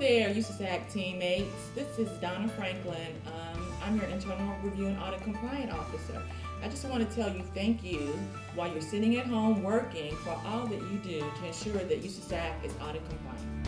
there, U.S.A.C. teammates. This is Donna Franklin. Um, I'm your Internal Review and Audit Compliant Officer. I just want to tell you thank you while you're sitting at home working for all that you do to ensure that U.S.A.C. is audit compliant.